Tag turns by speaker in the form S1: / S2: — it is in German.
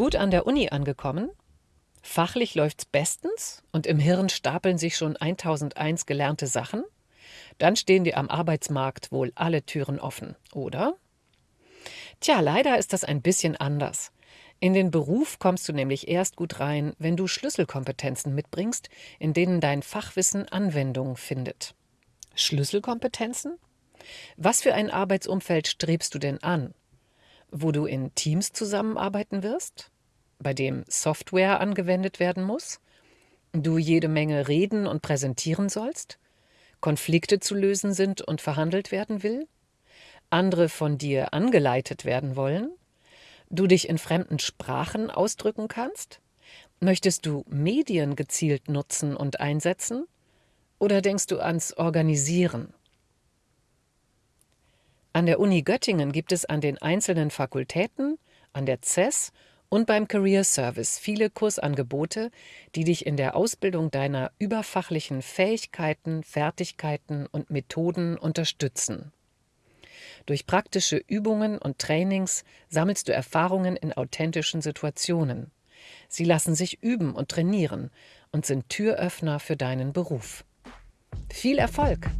S1: Gut an der Uni angekommen? Fachlich läuft's bestens und im Hirn stapeln sich schon 1001 gelernte Sachen? Dann stehen dir am Arbeitsmarkt wohl alle Türen offen, oder? Tja, leider ist das ein bisschen anders. In den Beruf kommst du nämlich erst gut rein, wenn du Schlüsselkompetenzen mitbringst, in denen dein Fachwissen Anwendung findet. Schlüsselkompetenzen? Was für ein Arbeitsumfeld strebst du denn an? Wo du in Teams zusammenarbeiten wirst? Bei dem Software angewendet werden muss? Du jede Menge reden und präsentieren sollst? Konflikte zu lösen sind und verhandelt werden will? Andere von dir angeleitet werden wollen? du dich in fremden Sprachen ausdrücken kannst? Möchtest du Medien gezielt nutzen und einsetzen? Oder denkst du ans Organisieren? An der Uni Göttingen gibt es an den einzelnen Fakultäten, an der CES und beim Career Service viele Kursangebote, die dich in der Ausbildung deiner überfachlichen Fähigkeiten, Fertigkeiten und Methoden unterstützen. Durch praktische Übungen und Trainings sammelst du Erfahrungen in authentischen Situationen. Sie lassen sich üben und trainieren und sind Türöffner für deinen Beruf. Viel Erfolg!